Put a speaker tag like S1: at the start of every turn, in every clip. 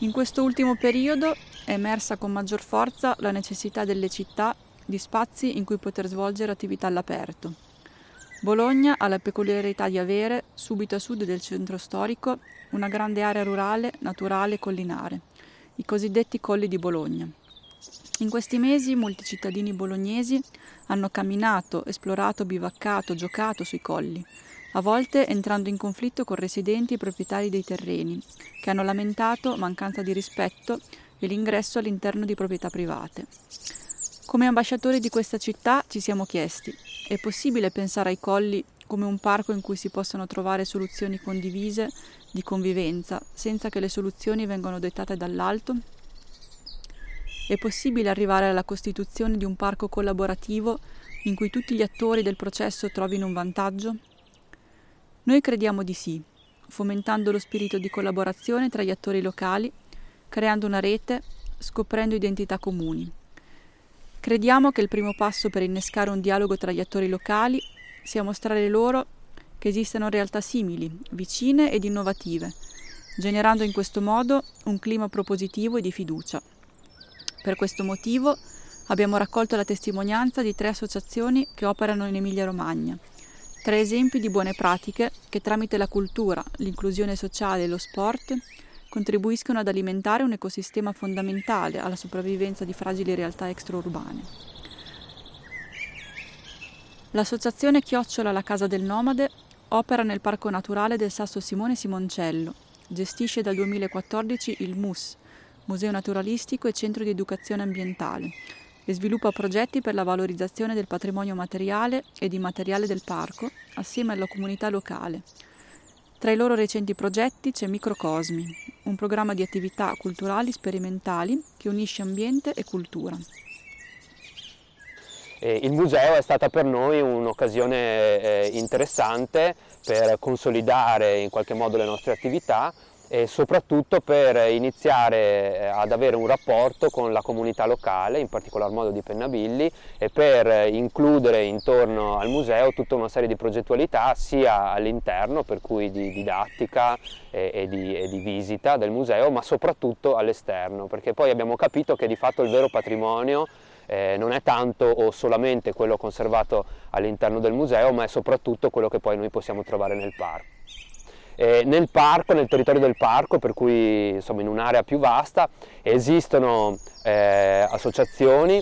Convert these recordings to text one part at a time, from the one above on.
S1: In questo ultimo periodo è emersa con maggior forza la necessità delle città di spazi in cui poter svolgere attività all'aperto. Bologna ha la peculiarità di avere, subito a sud del centro storico, una grande area rurale, naturale e collinare, i cosiddetti colli di Bologna. In questi mesi molti cittadini bolognesi hanno camminato, esplorato, bivaccato, giocato sui colli, a volte entrando in conflitto con residenti e proprietari dei terreni, che hanno lamentato mancanza di rispetto e l'ingresso all'interno di proprietà private. Come ambasciatori di questa città ci siamo chiesti, è possibile pensare ai colli come un parco in cui si possano trovare soluzioni condivise di convivenza, senza che le soluzioni vengano dettate dall'alto? È possibile arrivare alla costituzione di un parco collaborativo in cui tutti gli attori del processo trovino un vantaggio? Noi crediamo di sì, fomentando lo spirito di collaborazione tra gli attori locali, creando una rete, scoprendo identità comuni. Crediamo che il primo passo per innescare un dialogo tra gli attori locali sia mostrare loro che esistono realtà simili, vicine ed innovative, generando in questo modo un clima propositivo e di fiducia. Per questo motivo abbiamo raccolto la testimonianza di tre associazioni che operano in Emilia-Romagna, Tre esempi di buone pratiche che tramite la cultura, l'inclusione sociale e lo sport contribuiscono ad alimentare un ecosistema fondamentale alla sopravvivenza di fragili realtà extraurbane. L'associazione Chiocciola La Casa del Nomade opera nel Parco Naturale del Sasso Simone Simoncello, gestisce dal 2014 il MUS, Museo Naturalistico e Centro di Educazione Ambientale, e sviluppa progetti per la valorizzazione del patrimonio materiale ed immateriale del parco assieme alla comunità locale. Tra i loro recenti progetti c'è Microcosmi, un programma di attività culturali sperimentali che unisce ambiente e cultura.
S2: Il museo è stata per noi un'occasione eh, interessante per consolidare in qualche modo le nostre attività e soprattutto per iniziare eh, ad avere un rapporto con la comunità locale, in particolar modo di Pennabilli, e per includere intorno al museo tutta una serie di progettualità sia all'interno, per cui di didattica e, e, di, e di visita del museo, ma soprattutto all'esterno, perché poi abbiamo capito che di fatto il vero patrimonio eh, non è tanto o solamente quello conservato all'interno del museo, ma è soprattutto quello che poi noi possiamo trovare nel parco. Eh, nel parco, nel territorio del parco, per cui insomma in un'area più vasta, esistono eh, associazioni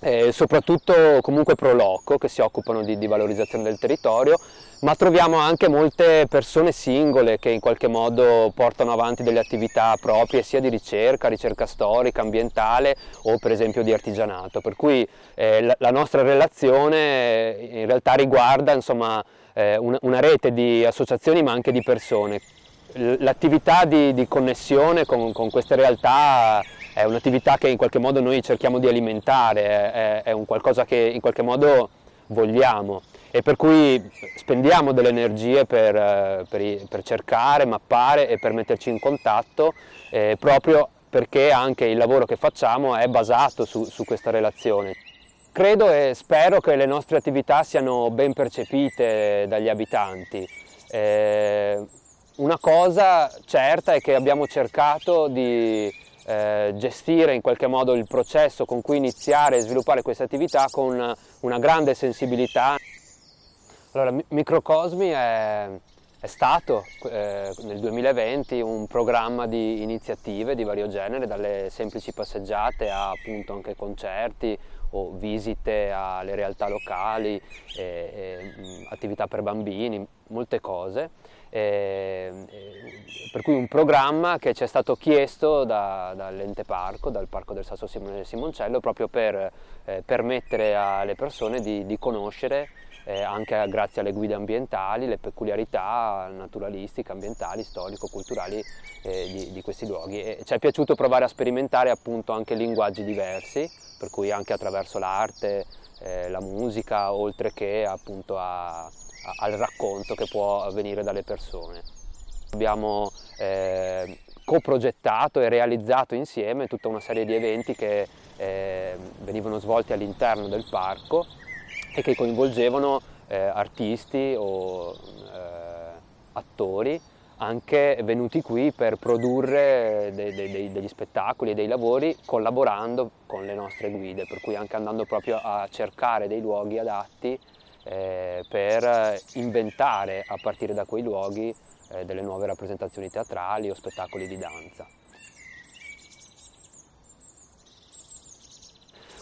S2: eh, soprattutto comunque pro loco che si occupano di, di, valorizzazione del territorio ma troviamo anche molte persone singole che in qualche modo portano avanti delle attività proprie sia di ricerca, ricerca storica, ambientale o per esempio di artigianato. Per cui eh, la, la, nostra relazione in realtà riguarda insomma eh, una, una, rete di associazioni ma anche di persone. L'attività di, di, connessione con, con, queste realtà è un'attività che in qualche modo noi cerchiamo di alimentare, è, è un qualcosa che in qualche modo vogliamo e per cui spendiamo delle energie per, per, per cercare, mappare e per metterci in contatto eh, proprio perché anche il lavoro che facciamo è basato su, su questa relazione. Credo e spero che le nostre attività siano ben percepite dagli abitanti. Eh, una cosa certa è che abbiamo cercato di eh, gestire in qualche modo il processo con cui iniziare e sviluppare queste attività con una grande sensibilità. Allora, Microcosmi è, è stato eh, nel 2020 un programma di iniziative di vario genere, dalle semplici passeggiate a appunto anche concerti o visite alle realtà locali, e, e, attività per bambini, molte cose. E, per cui un programma che ci è stato chiesto da, dall'ente parco, dal parco del Sasso Simoncello, proprio per eh, permettere alle persone di, di conoscere eh, anche grazie alle guide ambientali, le peculiarità naturalistiche, ambientali, storico-culturali eh, di, di, questi luoghi. E ci è piaciuto provare a sperimentare appunto anche linguaggi diversi, per cui anche attraverso l'arte, eh, la musica, oltre che appunto a, a, al racconto che può avvenire dalle persone. Abbiamo eh, coprogettato e realizzato insieme tutta una serie di eventi che eh, venivano svolti all'interno del parco e che coinvolgevano eh, artisti o eh, attori anche venuti qui per produrre dei, dei, degli spettacoli e dei lavori collaborando con le nostre guide, per cui anche andando proprio a cercare dei luoghi adatti eh, per inventare a partire da quei luoghi eh, delle nuove rappresentazioni teatrali o spettacoli di danza.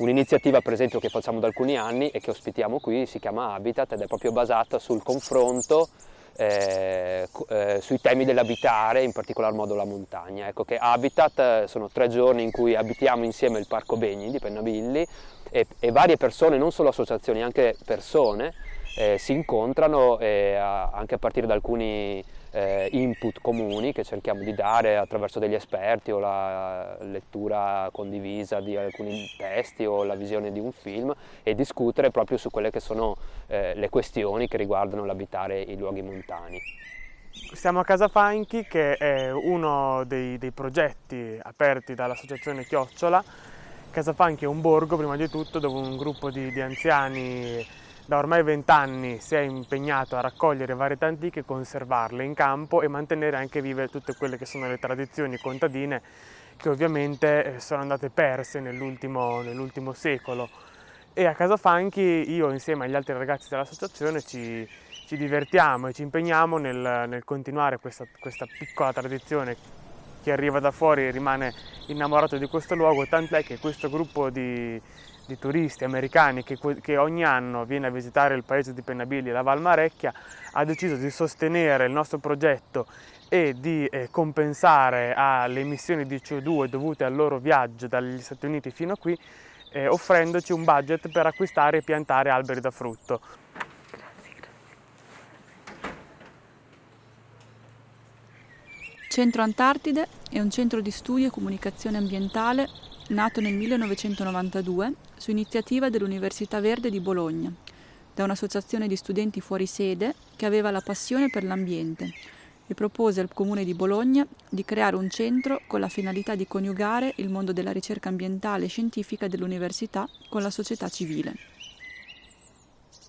S2: Un'iniziativa per esempio che facciamo da alcuni anni e che ospitiamo qui si chiama Habitat ed è proprio basata sul confronto eh, eh, sui temi dell'abitare, in particolar modo la montagna. Ecco che Habitat eh, sono tre giorni in cui abitiamo insieme il Parco Begni di Pennabilli e, e varie persone, non solo associazioni, anche persone, eh, si incontrano eh, anche a partire da alcuni eh, input comuni che cerchiamo di dare attraverso degli esperti o la lettura condivisa di alcuni testi o la visione di un film e discutere proprio su quelle che sono eh, le questioni che riguardano l'abitare i luoghi montani.
S3: Siamo a Casa Fanchi che è uno dei, dei progetti aperti dall'associazione Chiocciola. Casa Fanchi è un borgo prima di tutto dove un gruppo di, di anziani da ormai vent'anni si è impegnato a raccogliere varietà antiche, conservarle in campo e mantenere anche vive tutte quelle che sono le tradizioni contadine che ovviamente eh, sono andate perse nell'ultimo, nell secolo. E a Casa Fanchi io insieme agli altri ragazzi dell'associazione ci, ci, divertiamo e ci impegniamo nel, nel continuare questa, questa piccola tradizione chi arriva da fuori rimane innamorato di questo luogo, tant'è che questo gruppo di, di turisti americani che, che, ogni anno viene a visitare il paese di Pennabilli e la Val Marecchia ha deciso di sostenere il nostro progetto e di eh, compensare alle emissioni di CO2 dovute al loro viaggio dagli Stati Uniti fino a qui eh, offrendoci un budget per acquistare e piantare alberi da frutto.
S1: Centro Antartide è un centro di studio e comunicazione ambientale nato nel 1992 su iniziativa dell'Università Verde di Bologna, da un'associazione di studenti fuori sede che aveva la passione per l'ambiente e propose al Comune di Bologna di creare un centro con la finalità di coniugare il mondo della ricerca ambientale e scientifica dell'università con la società civile.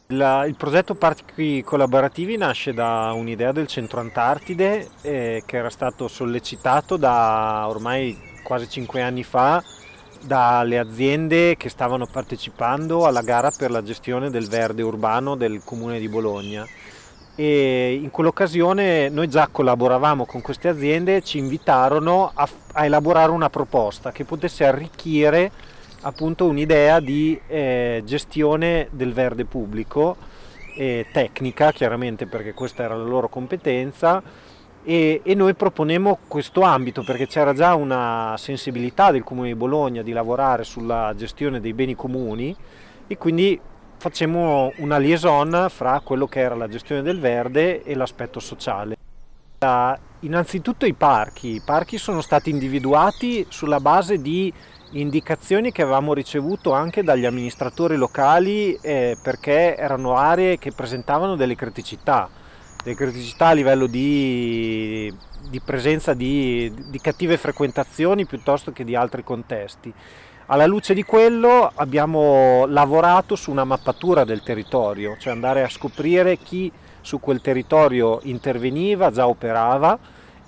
S4: La, il progetto Parchi Collaborativi nasce da un'idea del Centro Antartide eh, che era stato sollecitato da ormai quasi cinque anni fa dalle aziende che stavano partecipando alla gara per la gestione del verde urbano del comune di Bologna. E in quell'occasione noi già collaboravamo con queste aziende ci invitarono a, a, elaborare una proposta che potesse arricchire appunto un'idea di eh, gestione del verde pubblico e tecnica chiaramente perché questa era la loro competenza e, e noi proponemmo questo ambito perché c'era già una sensibilità del Comune di Bologna di lavorare sulla gestione dei beni comuni e quindi facciamo una liaison fra quello che era la gestione del verde e l'aspetto sociale. Innanzitutto i parchi, i parchi sono stati individuati sulla base di indicazioni che avevamo ricevuto anche dagli amministratori locali eh, perché erano aree che presentavano delle criticità delle criticità a livello di, di presenza di, di, cattive frequentazioni piuttosto che di altri contesti. Alla luce di quello abbiamo lavorato su una mappatura del territorio, cioè andare a scoprire chi su quel territorio interveniva, già operava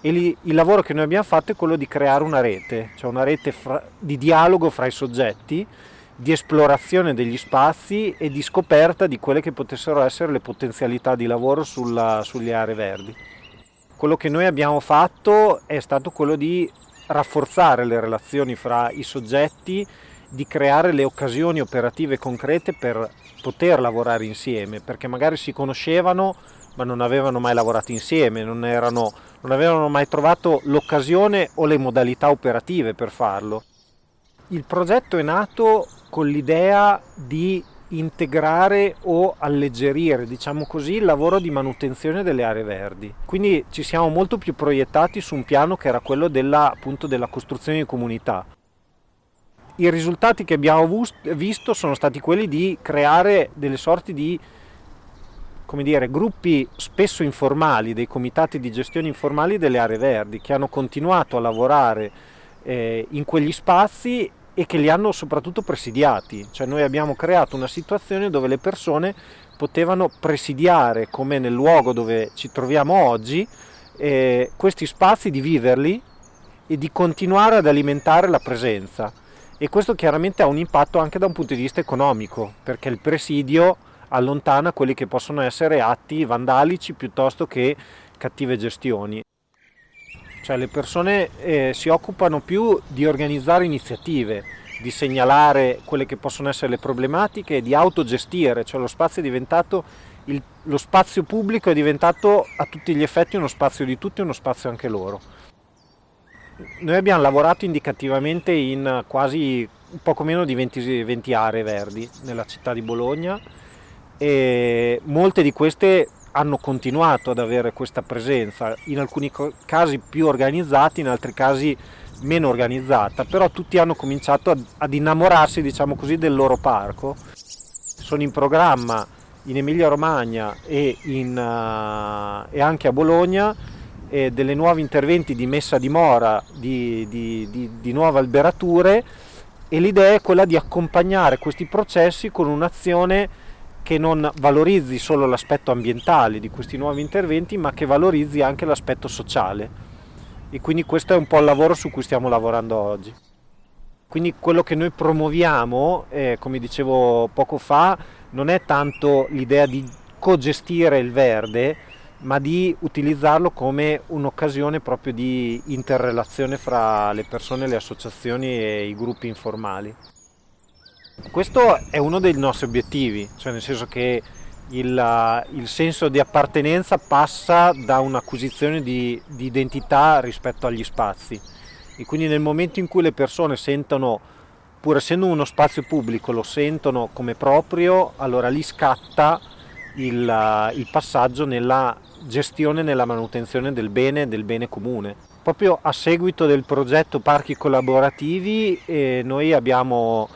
S4: e lì, il lavoro che noi abbiamo fatto è quello di creare una rete, cioè una rete fra, di dialogo fra i soggetti di esplorazione degli spazi e di scoperta di quelle che potessero essere le potenzialità di lavoro sulla, sulle aree verdi. Quello che noi abbiamo fatto è stato quello di rafforzare le relazioni fra i soggetti, di creare le occasioni operative concrete per poter lavorare insieme, perché magari si conoscevano ma non avevano mai lavorato insieme, non, erano, non avevano mai trovato l'occasione o le modalità operative per farlo. Il progetto è nato con l'idea di integrare o alleggerire, diciamo così, il lavoro di manutenzione delle aree verdi. Quindi ci siamo molto più proiettati su un piano che era quello della, appunto, della costruzione di comunità. I risultati che abbiamo visto sono stati quelli di creare delle sorti di come dire, gruppi spesso informali, dei comitati di gestione informali delle aree verdi, che hanno continuato a lavorare eh, in quegli spazi e che li hanno soprattutto presidiati, cioè noi abbiamo creato una situazione dove le persone potevano presidiare come nel luogo dove ci troviamo oggi eh, questi spazi, di viverli e di continuare ad alimentare la presenza. E questo chiaramente ha un impatto anche da un punto di vista economico, perché il presidio allontana quelli che possono essere atti vandalici piuttosto che cattive gestioni. Cioè le persone eh, si occupano più di organizzare iniziative, di segnalare quelle che possono essere le problematiche di autogestire, cioè lo spazio è diventato, il, lo spazio pubblico è diventato a tutti gli effetti uno spazio di tutti e uno spazio anche loro. Noi abbiamo lavorato indicativamente in quasi poco meno di 20, 20 aree verdi nella città di Bologna e molte di queste hanno continuato ad avere questa presenza, in alcuni casi più organizzati, in altri casi meno organizzata, però tutti hanno cominciato ad, ad innamorarsi, diciamo così, del loro parco. Sono in programma in Emilia Romagna e, in, uh, e anche a Bologna eh, delle nuovi interventi di messa a dimora di, di, di, di nuove alberature e l'idea è quella di accompagnare questi processi con un'azione che non valorizzi solo l'aspetto ambientale di questi nuovi interventi, ma che valorizzi anche l'aspetto sociale. E quindi questo è un po' il lavoro su cui stiamo lavorando oggi. Quindi quello che noi promuoviamo, eh, come dicevo poco fa, non è tanto l'idea di co-gestire il verde, ma di utilizzarlo come un'occasione proprio di interrelazione fra le persone, le associazioni e i gruppi informali. Questo è uno dei nostri obiettivi, cioè nel senso che il, il senso di appartenenza passa da un'acquisizione di, di identità rispetto agli spazi e quindi nel momento in cui le persone sentono, pur essendo uno spazio pubblico, lo sentono come proprio, allora lì scatta il, il passaggio nella gestione e nella manutenzione del bene del bene comune. Proprio a seguito del progetto Parchi Collaborativi eh, noi abbiamo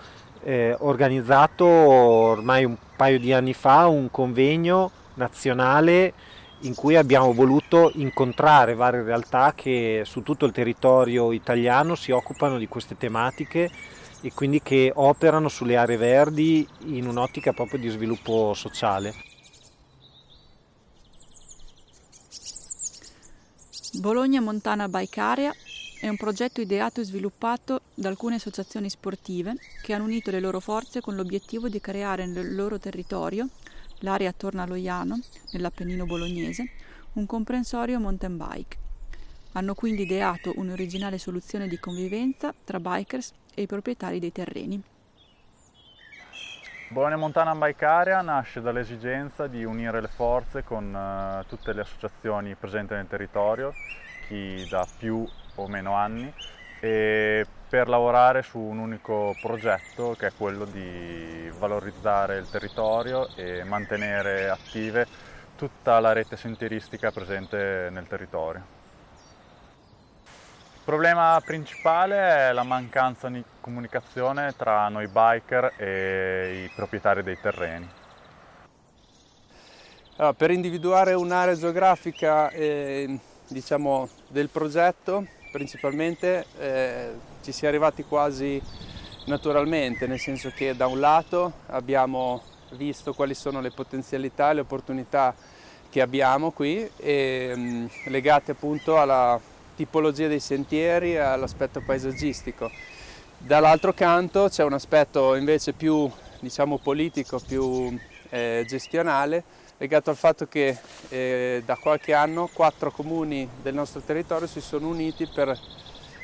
S4: eh, organizzato ormai un paio di anni fa un convegno nazionale in cui abbiamo voluto incontrare varie realtà che su tutto il territorio italiano si occupano di queste tematiche e quindi che operano sulle aree verdi in un'ottica proprio di sviluppo sociale.
S1: Bologna Montana Bike Area è un progetto ideato e sviluppato da alcune associazioni sportive che hanno unito le loro forze con l'obiettivo di creare nel loro territorio, l'area attorno a Loiano, nell'Appennino bolognese, un comprensorio mountain bike. Hanno quindi ideato un'originale soluzione di convivenza tra bikers e i proprietari dei terreni.
S5: Bologna Montana Bike Area nasce dall'esigenza di unire le forze con uh, tutte le associazioni presenti nel territorio, chi da più o meno anni e per lavorare su un unico progetto che è quello di valorizzare il territorio e mantenere attive tutta la rete sentieristica presente nel territorio. Il problema principale è la mancanza di comunicazione tra noi biker e i proprietari dei terreni.
S6: Allora, per individuare un'area geografica eh, diciamo, del progetto principalmente eh, ci si è arrivati quasi naturalmente, nel senso che da un lato abbiamo visto quali sono le potenzialità e le opportunità che abbiamo qui e, mh, mm, legate appunto alla tipologia dei sentieri e all'aspetto paesaggistico. Dall'altro canto c'è un aspetto invece più diciamo, politico, più eh, gestionale legato al fatto che eh, da qualche anno quattro comuni del nostro territorio si sono uniti per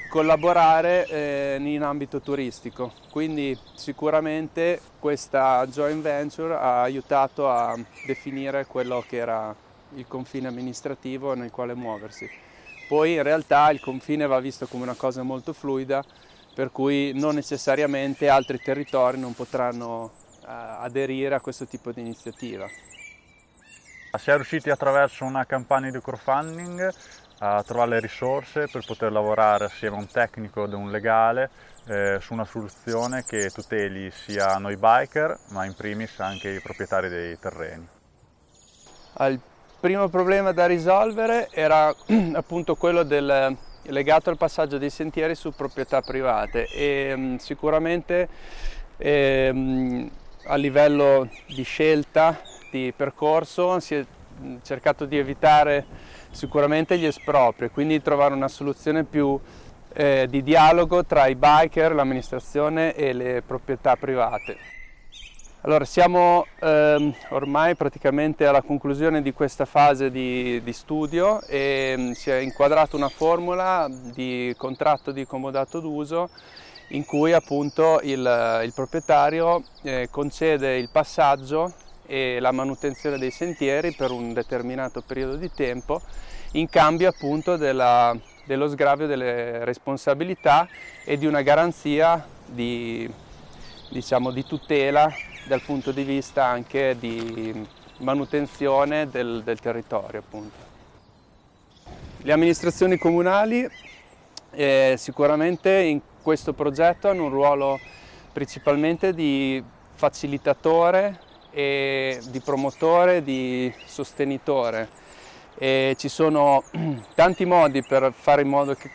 S6: collaborare eh, in ambito turistico. Quindi sicuramente questa joint venture ha aiutato a definire quello che era il confine amministrativo nel quale muoversi. Poi in realtà il confine va visto come una cosa molto fluida, per cui non necessariamente altri territori non potranno eh, aderire a questo tipo di iniziativa.
S5: Si è riusciti attraverso una campagna di crowdfunding a trovare le risorse per poter lavorare assieme a un tecnico ed un legale eh, su una soluzione che tuteli sia noi biker ma in primis anche i proprietari dei terreni.
S6: Il primo problema da risolvere era appunto quello del, legato al passaggio dei sentieri su proprietà private e mh, sicuramente eh, a livello di scelta di percorso si è cercato di evitare sicuramente gli espropri, quindi trovare una soluzione più eh, di dialogo tra i biker, l'amministrazione e le proprietà private. Allora, siamo ehm, ormai praticamente alla conclusione di questa fase di, di studio e mh, si è inquadrata una formula di contratto di comodato d'uso in cui appunto il, il proprietario eh, concede il passaggio e la manutenzione dei sentieri per un determinato periodo di tempo in cambio appunto della, dello sgravio delle responsabilità e di una garanzia di, diciamo, di tutela dal punto di vista anche di manutenzione del, del territorio. Appunto. Le amministrazioni comunali eh, sicuramente in questo progetto hanno un ruolo principalmente di facilitatore e di promotore, di sostenitore. E ci sono tanti modi per fare in modo che,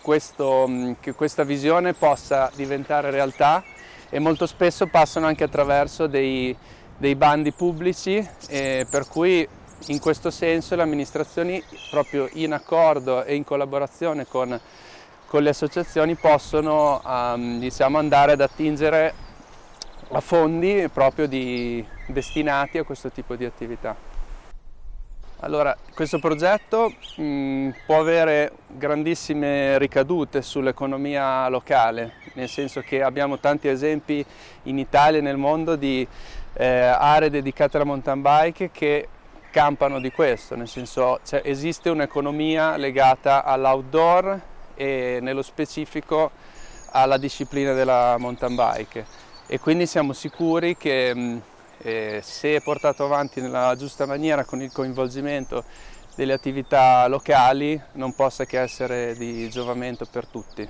S6: questo, che questa visione possa diventare realtà e molto spesso passano anche attraverso dei, dei bandi pubblici per cui in questo senso le amministrazioni proprio in accordo e in collaborazione con, con le associazioni possono um, diciamo, andare ad attingere a fondi proprio di, destinati a questo tipo di attività. Allora, questo progetto mh, può avere grandissime ricadute sull'economia locale, nel senso che abbiamo tanti esempi in Italia e nel mondo di eh, aree dedicate alla mountain bike che campano di questo, nel senso cioè, esiste un'economia legata all'outdoor e nello specifico alla disciplina della mountain bike e quindi siamo sicuri che mh, e se portato avanti nella giusta maniera con il coinvolgimento delle attività locali non possa che essere di giovamento per tutti.